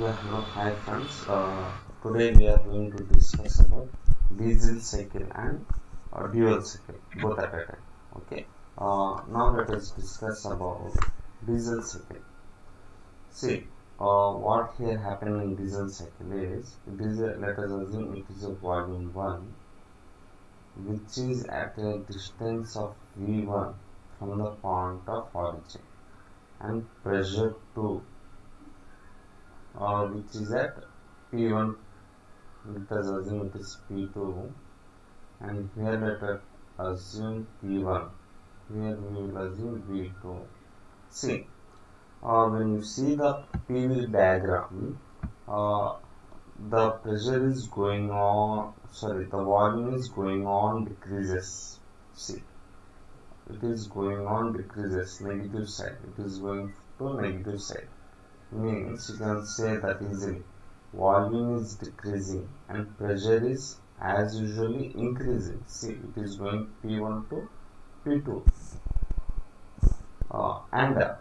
Yeah, hello, hi friends. Uh, today we are going to discuss about diesel cycle and uh, dual cycle, both at a time. Okay. Uh, now let us discuss about diesel cycle. See, uh, what here happened in diesel cycle is a, let us assume it is a volume one, which is at a distance of v1 from the point of origin, and pressure 2 uh, which is at P1 let us assume it is P2 and here let us assume P1 here we will assume V2 see uh, when you see the PV diagram uh, the pressure is going on sorry the volume is going on decreases see it is going on decreases negative side it is going to negative side means you can say that easily volume is decreasing and pressure is as usually increasing. See it is going p1 to p2 uh, and uh,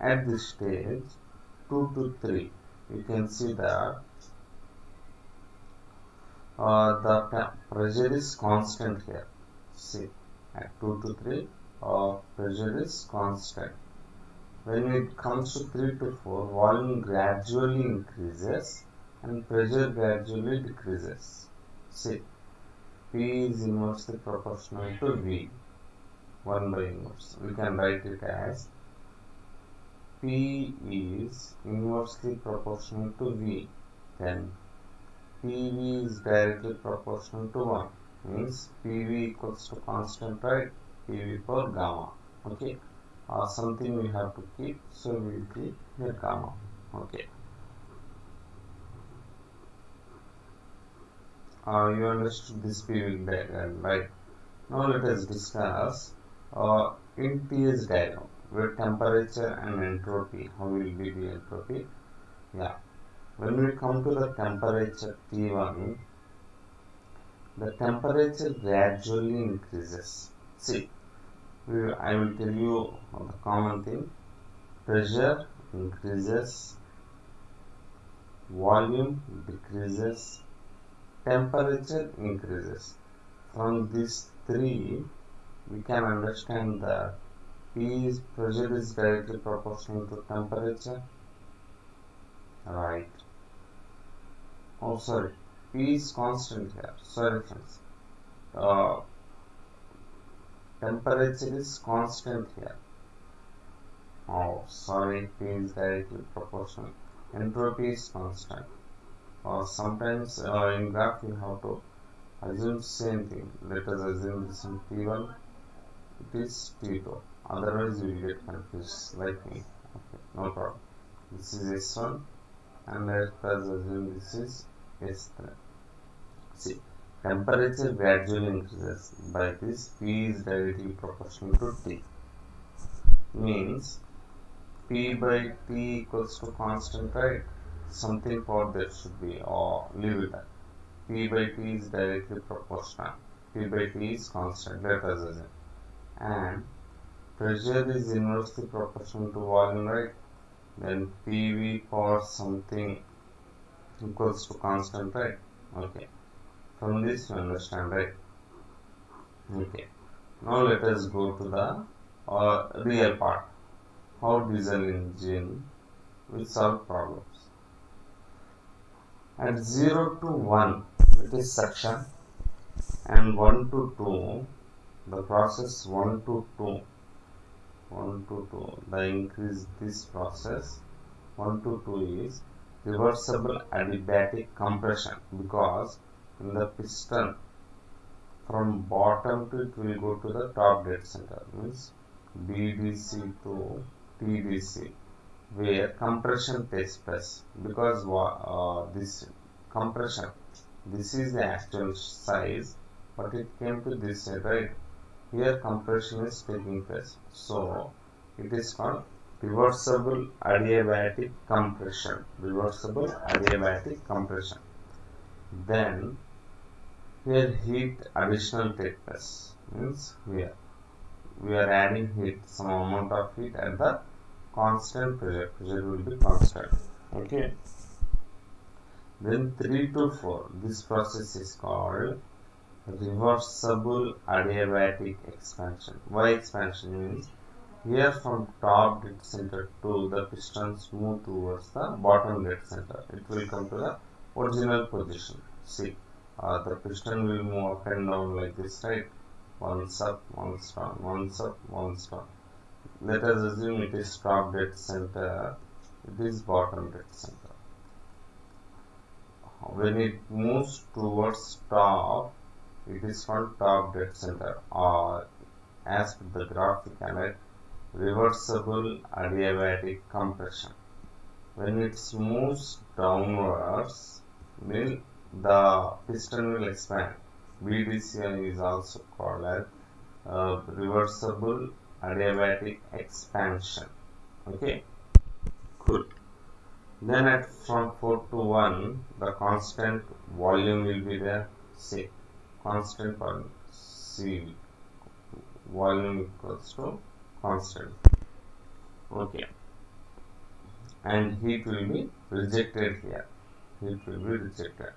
at this stage 2 to 3 you can see that uh, the pressure is constant here. See at 2 to 3 uh, pressure is constant when it comes to 3 to 4, volume gradually increases and pressure gradually decreases. See, P is inversely proportional to V, 1 by inverse. We can write it as P is inversely proportional to V, then PV is directly proportional to 1, means PV equals to constant, right? PV for gamma, okay? Uh, something we have to keep so we will keep here gamma okay. Uh, you understood this PV diagram right? Now let us discuss uh, in TS diagram where temperature and entropy how will be the entropy? Yeah. When we come to the temperature T1 the temperature gradually increases. See I will tell you the common thing. Pressure increases volume decreases temperature increases. From these three we can understand that P is pressure is directly proportional to temperature. Right. Oh sorry. P is constant here. Sorry friends. Uh, temperature is constant here. Oh, sorry, P is directly proportional. Entropy is constant. Or sometimes uh, in graph you have to assume same thing. Let us assume this in P1, it is P2. Otherwise you will get confused like me. Okay, no problem. This is S1 and let us assume this is S3. See, temperature gradually increases by this P is directly proportional to T. Means P by T equals to constant right? Something for that should be or leave it at. P by T is directly proportional. P by T is constant let us assume. And pressure is inversely proportional to volume right? Then PV for something equals to constant right? Okay from this you understand right? Okay. Now let us go to the uh, real part. How diesel engine will solve problems. At 0 to 1 it is suction and 1 to 2 the process 1 to 2 1 to 2 the increase this process 1 to 2 is reversible adiabatic compression because the piston. From bottom to it will go to the top dead center. Means BDC to TDC where compression takes place. Because uh, this compression this is the actual size but it came to this side right? Here compression is taking place. So it is called reversible adiabatic compression. Reversible adiabatic compression. Then here heat additional take place means here we are adding heat some amount of heat at the constant pressure. Pressure will be constant. Okay. Then 3 to 4 this process is called reversible adiabatic expansion. Why expansion means here from top dead center to the pistons move towards the bottom dead center. It will come to the original position. See uh, the piston will move up and down like this right? Once up once down once up once down. Let us assume it is top dead center. It is bottom dead center. When it moves towards top it is called top dead center or as the graph we can write reversible adiabatic compression. When it moves downwards will the piston will expand BDCI is also called as uh, reversible adiabatic expansion. Okay? Good then at from 4 to 1 the constant volume will be there. See constant volume. C volume equals to constant. Okay. And heat will be rejected here. Heat will be rejected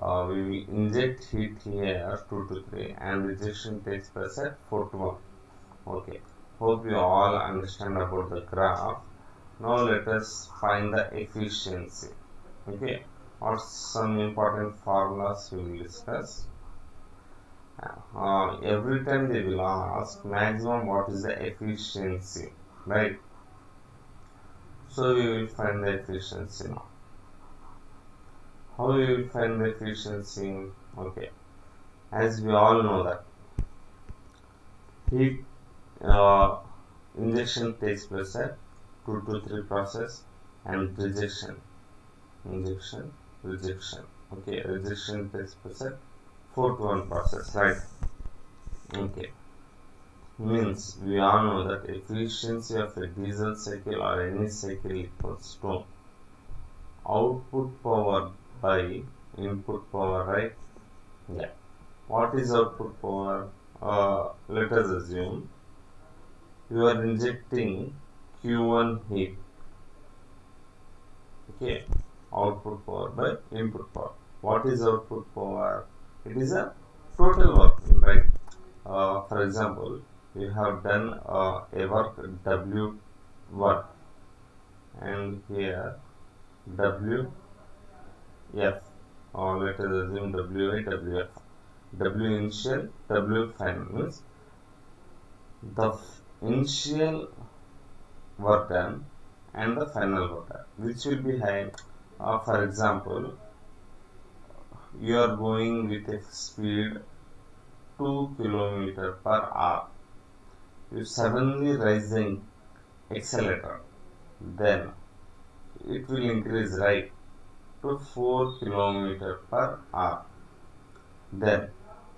uh, we will inject heat here 2 to 3 and rejection takes place at 4 to 1 okay. Hope you all understand about the graph. Now let us find the efficiency. Okay. Or some important formulas we will discuss. Uh, every time they will ask maximum what is the efficiency right? So we will find the efficiency now how we will find the efficiency okay. As we all know that heat uh, injection takes place at 2 to 3 process and rejection. Injection rejection. Okay rejection takes place at 4 to 1 process right? Okay. Means we all know that efficiency of a diesel cycle or any cycle equals to output power by input power right? Yeah. What is output power? Uh, let us assume you are injecting q1 heat. Okay. Output power by input power. What is output power? It is a total work right? Uh, for example you have done uh, a work w1 and here w f. Or let us assume w i w initial w final means the initial work done and the final work done which will be high uh, for example you are going with a speed 2 kilometer per hour. You suddenly raising accelerator then it will increase right to 4 kilometer per hour. Then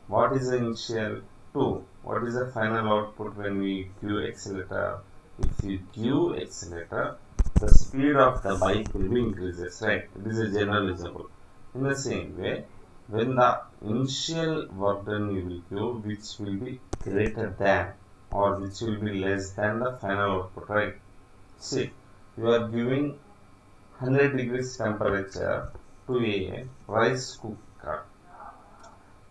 what is the initial 2 what is the final output when we give accelerator? If you give accelerator the speed of the bike will be increases right? This is generalizable in the same way when the initial work done you will give which will be greater than or which will be less than the final output right? See you are giving 100 degrees temperature to a rice cooker.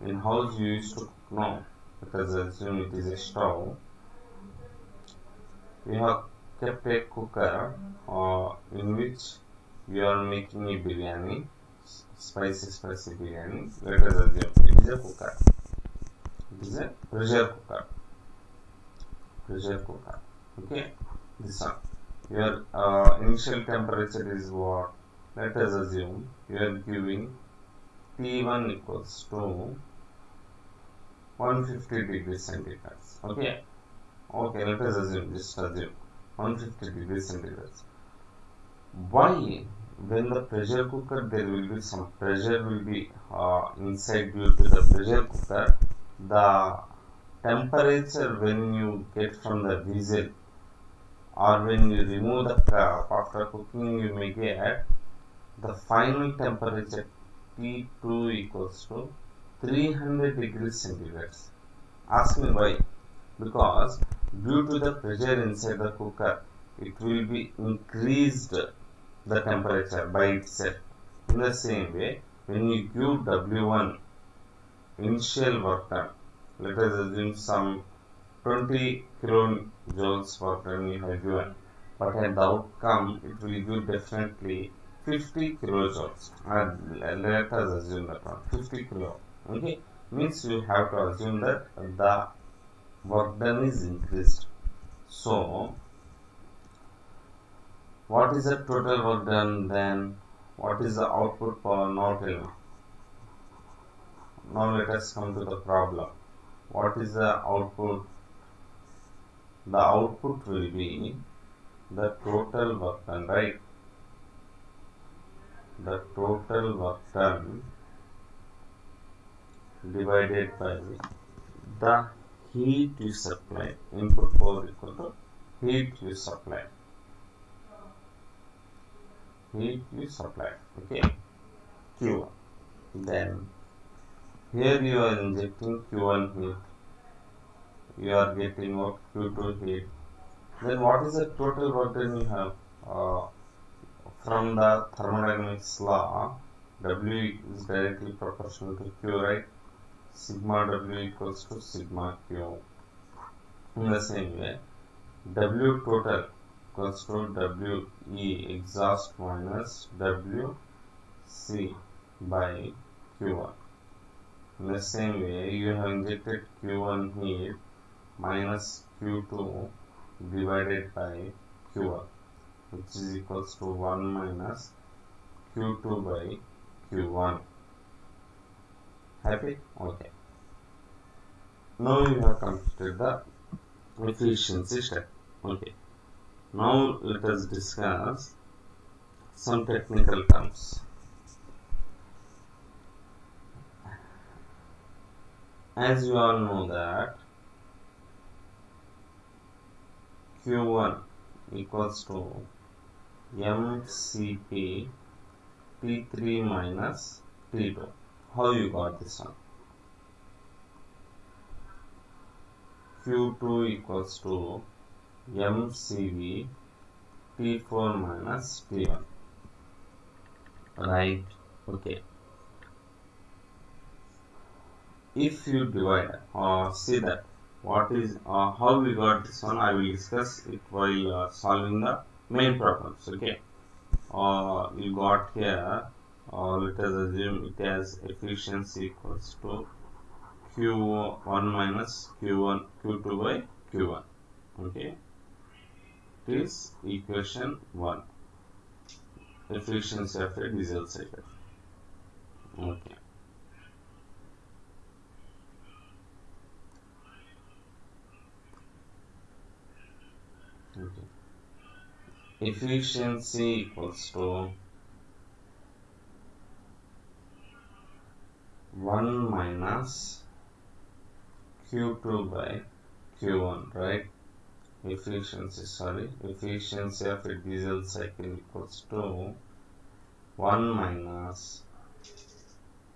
In house you used to cook now because assume it is a stove. We have kept a cooker uh, in which we are making a biryani spicy spicy biryani let us assume it is a cooker. It is a pressure cooker. Pressure cooker. Okay? This one your uh, initial temperature is what? Let us assume. You are giving T1 equals to 150 degrees centigrade. Okay? Okay let us assume just assume. 150 degrees centigrade. Why when the pressure cooker there will be some pressure will be uh, inside due to the pressure cooker the temperature when you get from the diesel or when you remove the crop after cooking you may get the final temperature T2 equals to 300 degrees centigrade. Ask me why. Because due to the pressure inside the cooker, it will be increased the temperature by itself. In the same way, when you give W1 initial work done, let us assume some 20 kilojoules done you have given, but at the outcome it will give definitely 50 kilojoules. And let us assume that one 50 kilo. Okay, means you have to assume that the work done is increased. So, what is the total work done then? What is the output now tell? Now let us come to the problem. What is the output? The output will be the total work done, right? The total work done divided by the heat you supply. Input power equal to heat you supply. Heat you supply. Okay. Q1. Then here you are injecting Q1 heat. You are getting what Q2 heat. Then what is the total work done you have? Uh, from the thermodynamics law, W is directly proportional to Q, right? Sigma W equals to sigma Q. In the same way, W total equals to W E exhaust minus W C by Q1. In the same way, you have injected Q1 heat minus Q2 divided by Q1 which is equals to 1 minus Q2 by Q1. Happy? Okay. Now you have completed the efficiency step. Okay. Now let us discuss some technical terms. As you all know that Q1 equals to MCP T3 minus T2. How you got this one? Q2 equals to MCV T4 minus T1. Right? Okay. If you divide or uh, see that what is uh, how we got this one I will discuss it while uh, solving the main problems okay? Uh, you got here uh, let us assume it has efficiency equals to q1 minus q1 q2 by q1 okay? It is equation 1 efficiency of a diesel cycle okay efficiency equals to 1 minus q2 by q1 right? Efficiency sorry. Efficiency of a diesel cycle equals to 1 minus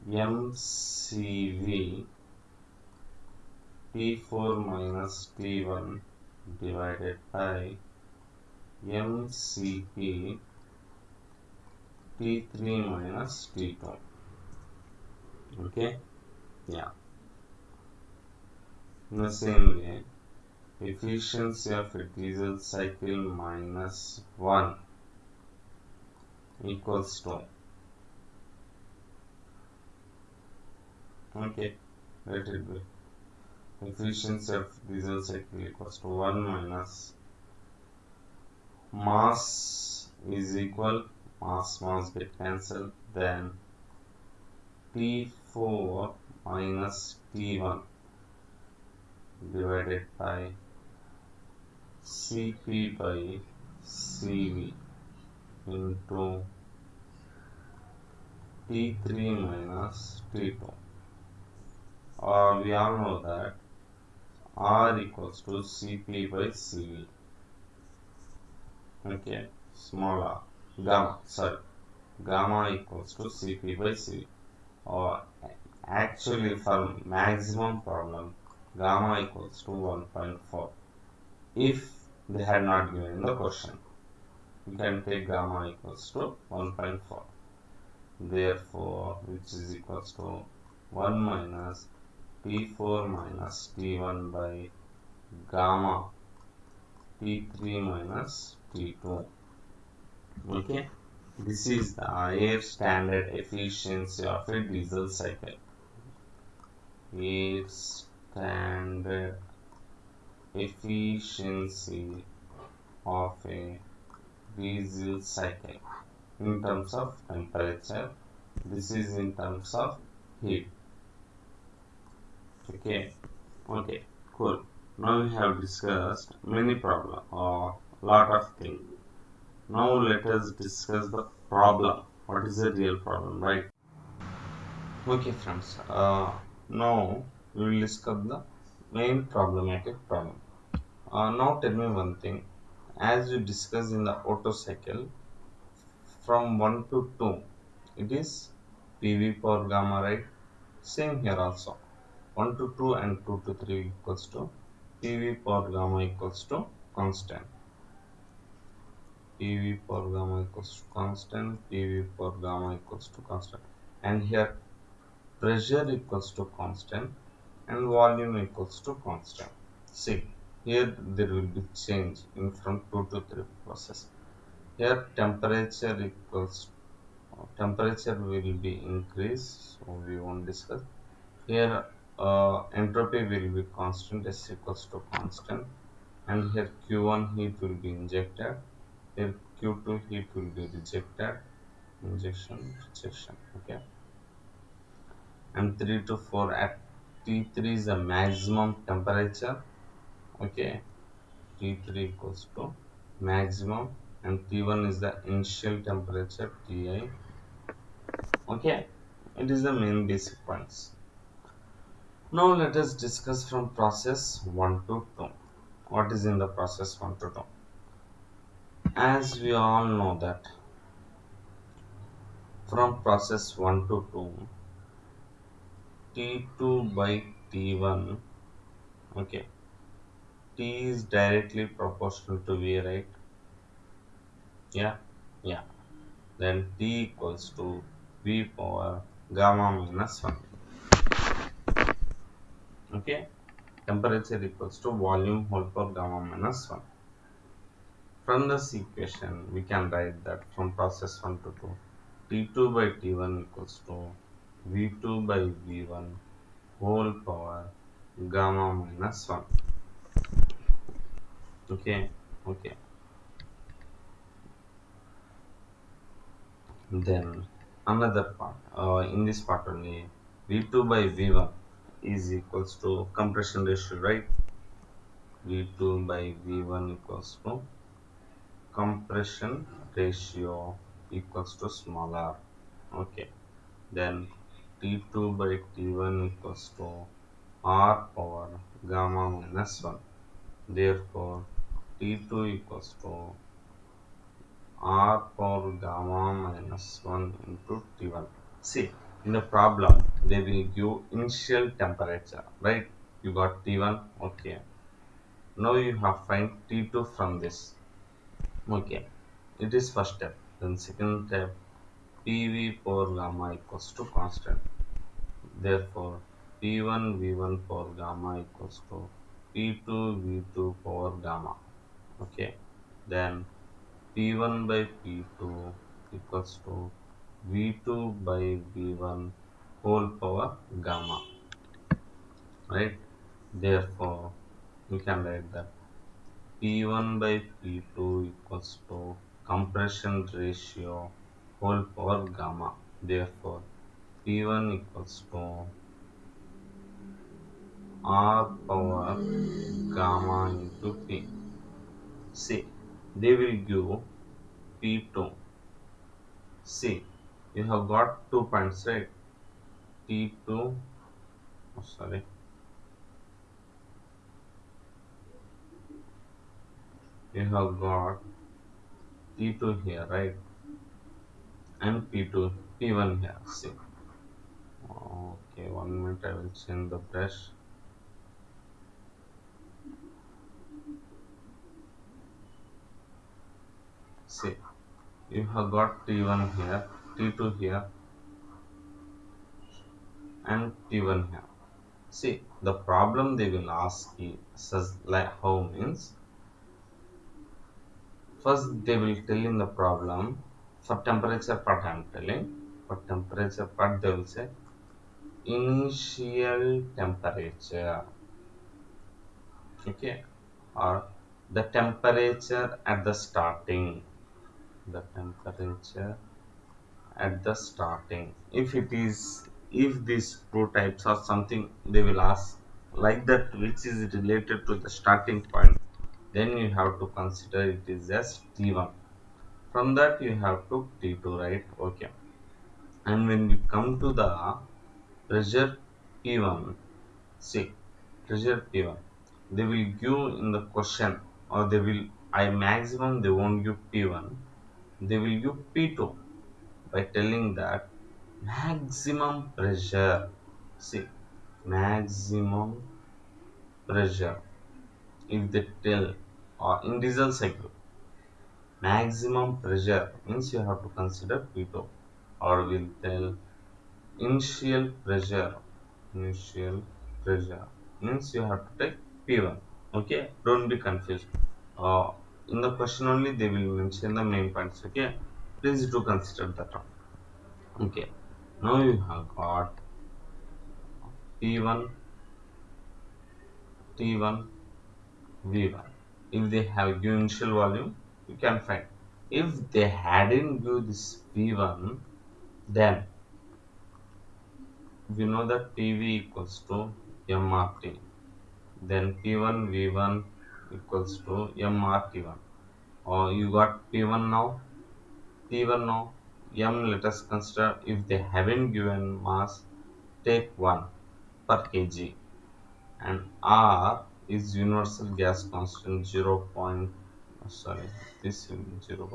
mcv t4 minus t1 divided by MCP T3 minus T2 okay? Yeah. In the same way efficiency of a diesel cycle minus 1 equals to okay? Let it be efficiency of diesel cycle equals to 1 minus mass is equal mass mass get cancelled then T4 minus T1 divided by Cp by Cv into T3 minus T2 uh, we all know that R equals to Cp by Cv. Okay, small r, gamma, sorry, gamma equals to Cp by Cv. Or actually for maximum problem, gamma equals to 1.4. If they had not given the question, you can take gamma equals to 1.4. therefore which is equals to 1 minus P4 minus T1 by gamma P3 minus T2 okay. This is the air standard efficiency of a diesel cycle. Air standard efficiency of a diesel cycle. In terms of temperature this is in terms of heat. Okay. Okay. Cool. Now we have discussed many problem or lot of things. Now let us discuss the problem. What is the real problem right? Okay friends uh, now we will discuss the main problematic problem. Uh, now tell me one thing. As we discussed in the Otto cycle from 1 to 2 it is PV power gamma right? Same here also. 1 to 2 and 2 to 3 equals to PV power gamma equals to constant PV power gamma equals to constant PV power gamma equals to constant. And here pressure equals to constant and volume equals to constant. See here there will be change in from 2 to 3 process. Here temperature equals temperature will be increased so we won't discuss. Here uh, entropy will be constant s equals to constant. And here q1 heat will be injected here q2 heat will be rejected. Injection rejection okay. And 3 to 4 at t3 is the maximum temperature okay. T3 equals to maximum and T1 is the initial temperature Ti okay. It is the main basic points. Now let us discuss from process 1 to 2 what is in the process 1 to 2 as we all know that from process 1 to 2 T2 by T1 okay t is directly proportional to v right? Yeah yeah. Then t equals to v power gamma minus 1 okay temperature equals to volume whole power gamma minus 1 from this equation we can write that from process 1 to 2 t2 by t1 equals to v2 by v1 whole power gamma minus 1 okay okay. Then another part uh, in this part only v2 by v1 is equals to compression ratio right? V2 by v1 equals to compression ratio equals to smaller okay then t2 by t1 equals to r power gamma minus 1 therefore T2 equals to R power gamma minus 1 into T1. See, in the problem, they will give initial temperature, right? You got T1, okay. Now you have find T2 from this, okay. It is first step. Then second step, PV power gamma equals to constant. Therefore, P1 V1 power gamma equals to P2 V2 power gamma okay then p1 by p2 equals to v2 by v1 whole power gamma right therefore we can write that p1 by p2 equals to compression ratio whole power gamma therefore p1 equals to r power gamma into p See, they will give P2. See, you have got two points, right? T2, oh, sorry. You have got T2 here, right? And P2, P1 here, see. Okay, one minute I will change the brush. see you have got t1 here t2 here and T1 here. See, the problem they will ask is like how means first they will tell in the problem. For temperature part I am telling. For temperature part they will say initial temperature. Okay. Or the temperature at the starting. The temperature at the starting. If it is if these two types are something they will ask like that which is related to the starting point then you have to consider it is as t1 from that you have to t2 right? Okay. And when we come to the pressure p1 see pressure p1 they will give in the question or they will I maximum they won't give P1 they will give P2 by telling that maximum pressure see maximum pressure. If they tell or in diesel cycle maximum pressure means you have to consider P2 or will tell initial pressure initial pressure means you have to take P1 okay don't be confused uh, in the question only they will mention the main points okay please do consider that okay now you have got P1 T1 V1 if they have given initial volume you can find. If they hadn't given this V1 then we know that PV equals to MRT then P1 V1 equals to MRT1 or you got P1 now? T1 now? M let us consider if they haven't given mass take 1 per kg. And R is universal gas constant 0. Point, oh, sorry this 0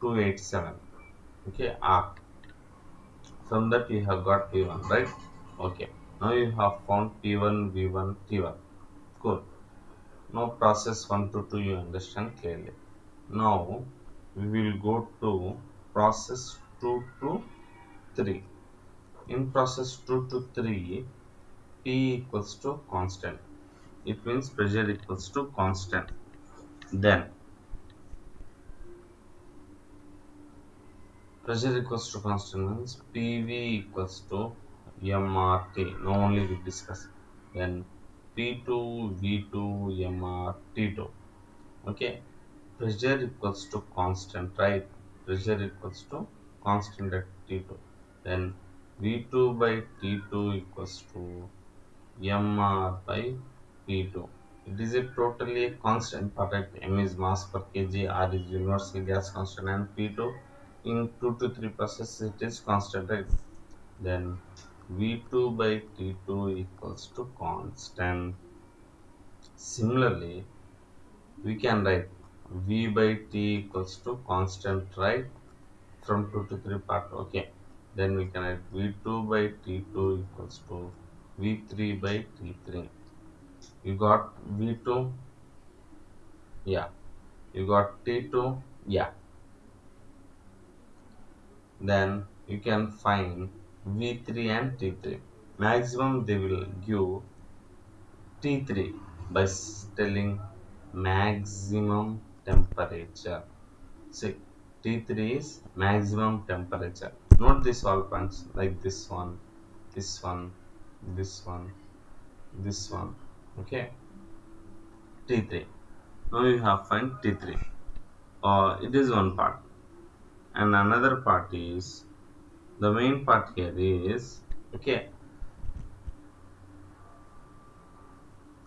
0.287 okay R. From that you have got P1 right? Okay. Now you have found P1 V1 T1 good now process 1 to 2 you understand clearly. Now we will go to process 2 to 3 in process 2 to 3 p equals to constant it means pressure equals to constant then pressure equals to constant means pv equals to mrt now only we discuss then P2, V2, MR, T2. Okay, pressure equals to constant, right? Pressure equals to constant at T2. Then V2 by T2 equals to MR by P2. It is a totally constant, at M is mass per kg, R is universal gas constant, and P2 in 2 to 3 processes it is constant, right? Then V2 by T2 equals to constant. Similarly, we can write V by T equals to constant, right? From 2 to 3 part, okay. Then we can write V2 by T2 equals to V3 by T3. You got V2? Yeah. You got T2? Yeah. Then you can find V3 and T3. Maximum they will give T3 by telling maximum temperature. See, T3 is maximum temperature. Note this all points like this one, this one, this one, this one. Okay. T3. Now you have find T3. Uh, it is one part. And another part is the main part here is okay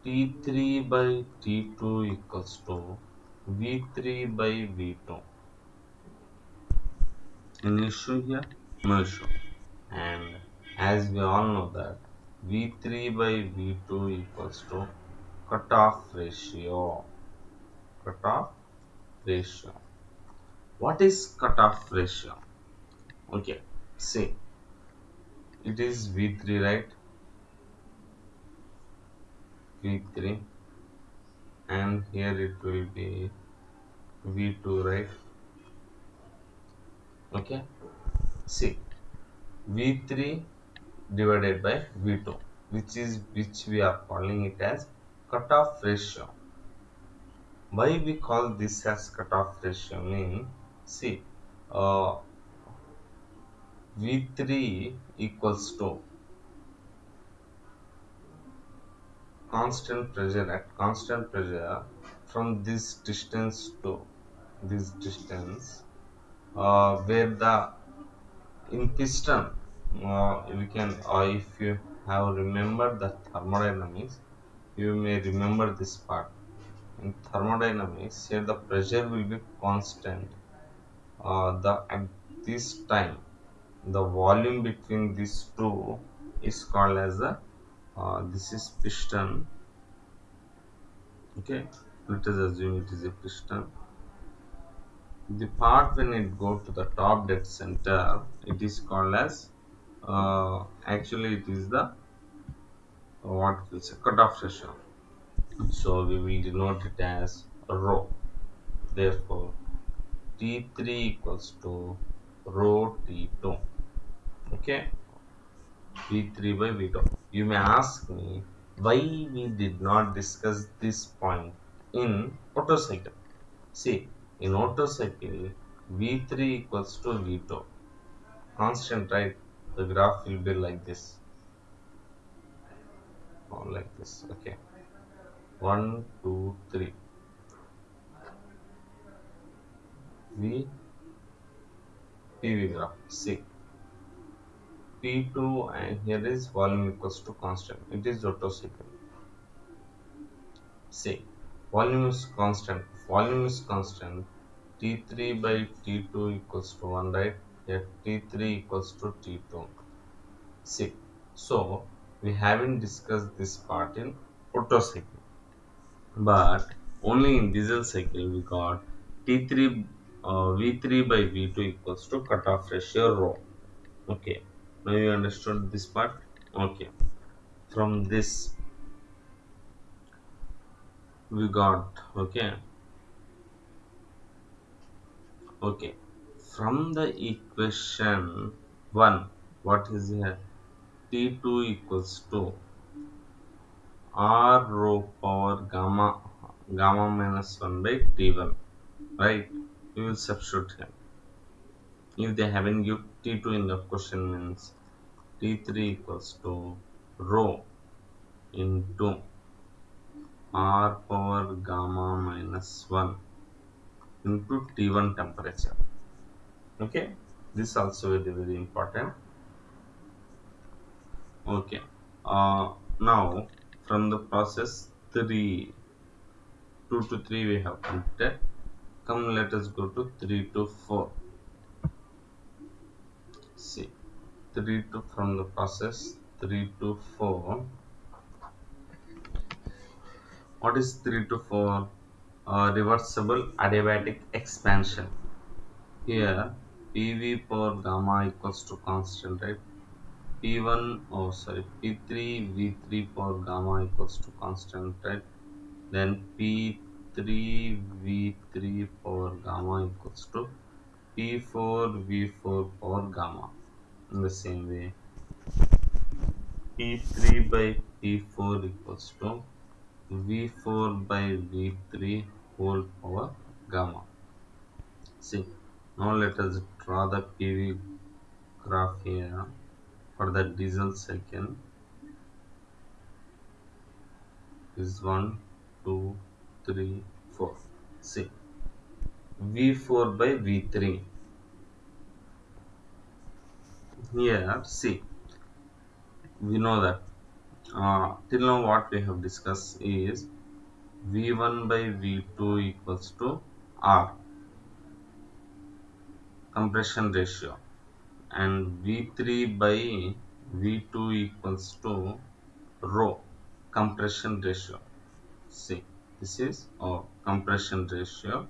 T3 by T2 equals to V3 by V2 an issue here no issue and as we all know that V3 by V2 equals to cutoff ratio. Cutoff ratio. What is cutoff ratio? Okay say it is v3 right? V3 and here it will be v2 right? Okay see v3 divided by V2 which is which we are calling it as cutoff ratio. Why we call this as cutoff ratio mean see uh, V3 equals to constant pressure at constant pressure from this distance to this distance uh, where the in piston uh, we can uh, if you have remembered the thermodynamics you may remember this part. In thermodynamics here the pressure will be constant. Uh, the at this time the volume between these two is called as a uh, this is piston. Okay? Let us assume it is a piston. The part when it go to the top dead center it is called as uh, actually it is the what is a cutoff ratio so we will denote it as rho therefore t3 equals to rho t2 okay? V3 by v2 you may ask me why we did not discuss this point in Otto cycle see in Otto cycle v3 equals to v2 constant right the graph will be like this. Or oh, like this okay. One two three. V pv graph see p2 and here is volume equals to constant. It is cycle see volume is constant. Volume is constant. T3 by t2 equals to 1 right here t3 equals to t2 see so we haven't discussed this part in Otto cycle but only in diesel cycle we got t3 uh, v3 by v2 equals to cutoff ratio rho. Okay now you understood this part? Okay from this we got okay? Okay from the equation 1 what is here? T2 equals to r rho power gamma gamma minus 1 by t1 right? We will substitute here. If they haven't give t2 in the question means t3 equals to rho into r power gamma minus 1 into T1 temperature. Okay, this also very very important. Okay, uh, now from the process 3, 2 to 3 we have completed. Come let us go to 3 to 4. See, 3 to from the process 3 to 4. What is 3 to 4? uh, reversible adiabatic expansion here pv power gamma equals to constant right? P1 oh sorry p3 v3 power gamma equals to constant right? Then p3 v3 power gamma equals to p4 v4 power gamma in the same way. P3 by p4 equals to v4 by v3 whole power gamma. See now let us draw the pv graph here for the diesel cycle is 1 2 3 4 see v4 by v3 here see we know that uh, till now what we have discussed is v1 by v2 equals to r compression ratio. And v3 by v2 equals to rho compression ratio. See this is our compression ratio.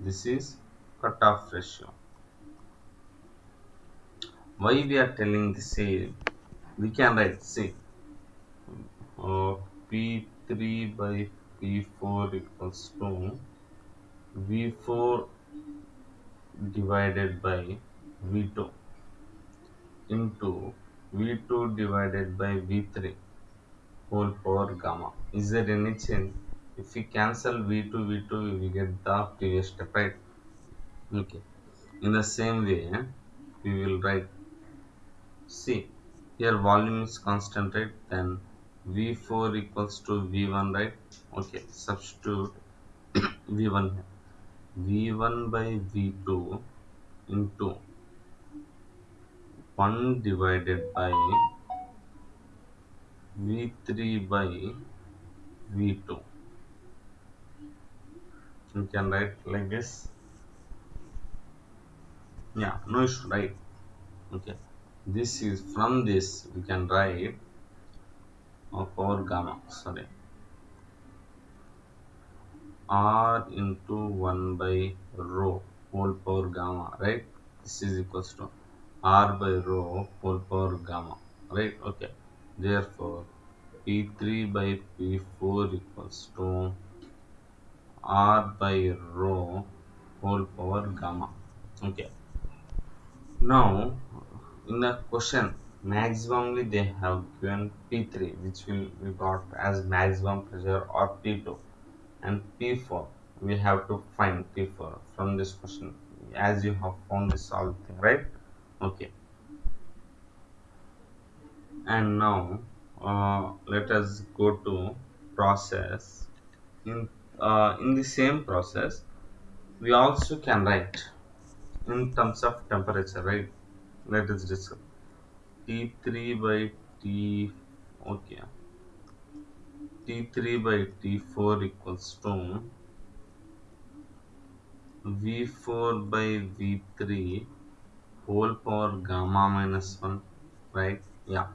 This is cutoff ratio. Why we are telling this we can write see uh, P3 by P4 equals to V4 divided by V2 into V2 divided by V3 whole power gamma. Is there any change? If we cancel V2, V2, we get the previous step, right? Okay. In the same way, we will write, C. here volume is constant, right? Then V4 equals to V1, right? Okay, substitute V1 here. V1 by V2 into 1 divided by V3 by V2. You can write like this. Yeah, no issue, right? Okay. This is from this we can write of power gamma, sorry. R into 1 by rho whole power gamma, right? This is equals to R by rho whole power gamma, right? Okay. Therefore, P3 by P4 equals to R by rho whole power gamma. Okay. Now, in the question, maximally they have given P3, which will we got as maximum pressure or P2 and P4 we have to find P4 from this question. As you have found this all thing right? Okay. And now uh, let us go to process. In uh, in the same process we also can write in terms of temperature right? Let us discuss. T3 by T okay T3 by T4 equals to V4 by V3 whole power gamma minus 1 right? Yeah.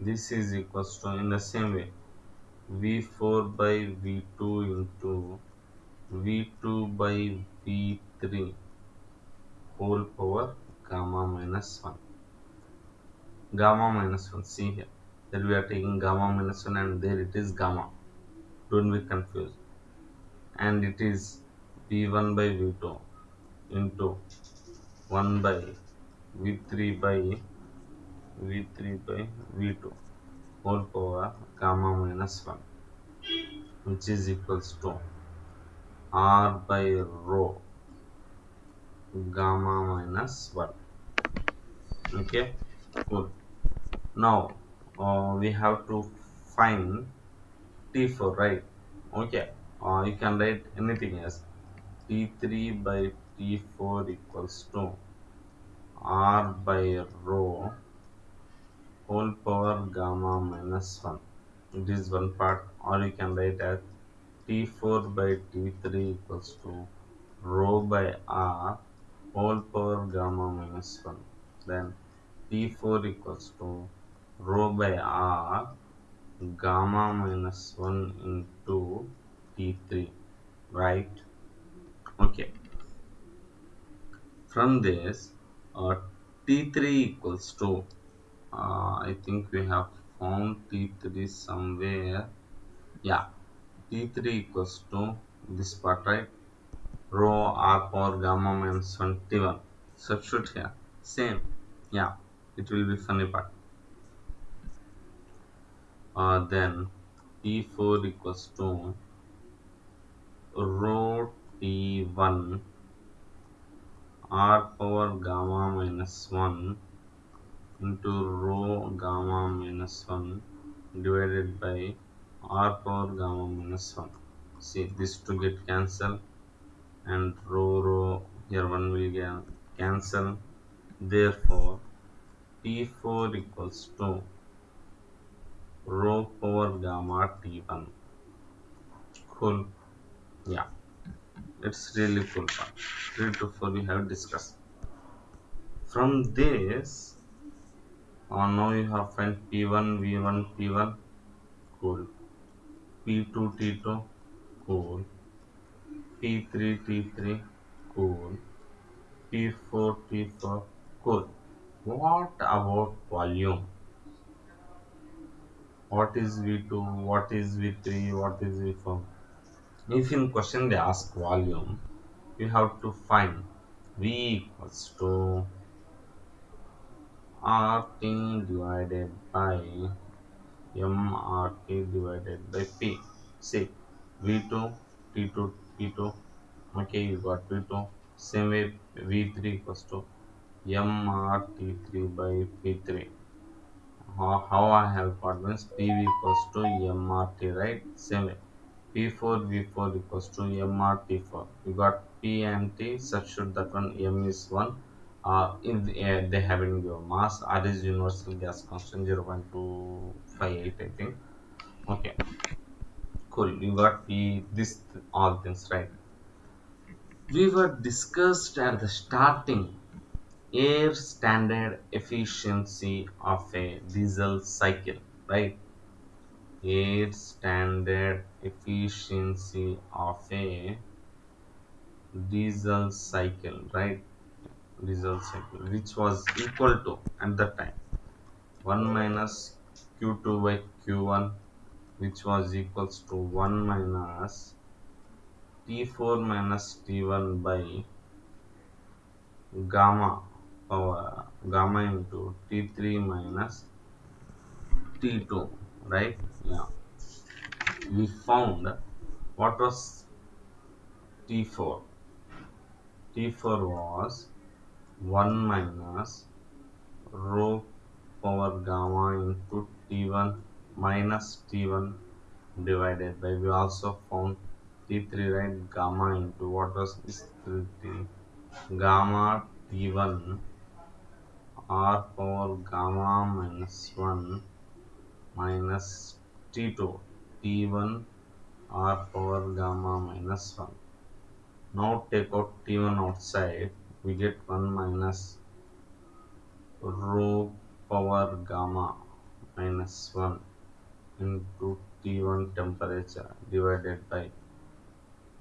This is equals to in the same way. V4 by V2 into V2 by V3 whole power gamma minus 1 gamma minus 1 see here that we are taking gamma minus 1 and there it is gamma. Don't be confused. And it is v1 by v2 into 1 by v3 by v3 by v2 whole power gamma minus 1 which is equals to r by rho gamma minus 1 okay cool. Now uh, we have to find t4 right? Okay. Uh, you can write anything as t3 by t4 equals to r by rho whole power gamma minus 1 it is one part. Or you can write as t4 by t3 equals to rho by r whole power gamma minus 1 then t4 equals to rho by r gamma minus 1 into t3 right? Okay. From this uh, t3 equals to uh, I think we have found t3 somewhere. Yeah t3 equals to this part right? Rho r power gamma minus 1 t1 substitute here same. Yeah it will be funny part uh, then T4 equals to rho T1 R power gamma minus 1 into rho gamma minus 1 divided by R power gamma minus 1. See this to get cancelled and rho rho here 1 will get cancel. Therefore, T4 equals to rho power gamma t1 cool. Yeah. It's really cool part. 3 to 4 we have discussed. From this uh, now you have find p1 v1 p1 cool. P2 t2 cool. P3 t3 cool. P4 t4 cool. What about volume what is v2 what is v3 what is v4 if in question they ask volume you have to find v equals to RT divided by MRT divided by P. See, V2, T2, P2. Okay, you got V2. Same way, V3 equals to MRT3 by P3. How, I have got means PV equals to MRT, right? Same. P4, V4 equals to MRT4. You got P and T, that one M is 1 uh, if uh, they haven't given mass. R is universal gas constant 0.258 i think. Okay. Cool. You got the this all things right. We were discussed at the starting air standard efficiency of a diesel cycle right? Air standard efficiency of a diesel cycle right? Diesel cycle which was equal to at that time 1 minus q2 by q1 which was equals to 1 minus t4 minus t1 by gamma power gamma into t3 minus t2 right? Yeah. We found what was t4 t4 was 1 minus rho power gamma into t1 minus t1 divided by we also found t3 right? Gamma into what was this 3 gamma t1 r power gamma minus 1 minus t2 t1 r power gamma minus 1 now take out t1 outside. We get 1 minus rho power gamma minus 1 into T1 temperature divided by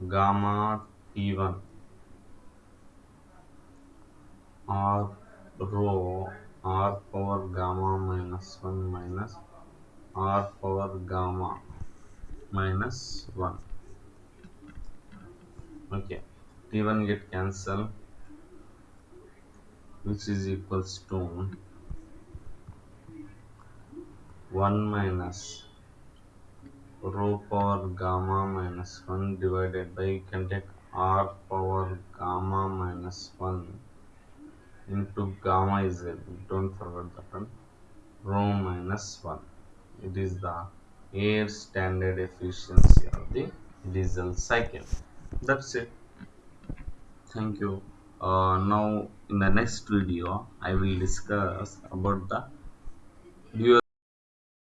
gamma T1 R rho R power gamma minus 1 minus R power gamma minus 1 okay T1 get cancelled which is equals to 1 minus rho power gamma minus 1 divided by you can take r power gamma minus 1 into gamma is there don't forget that one rho minus 1 it is the air standard efficiency of the diesel cycle. That's it. Thank you. Uh, now in the next video I will discuss about the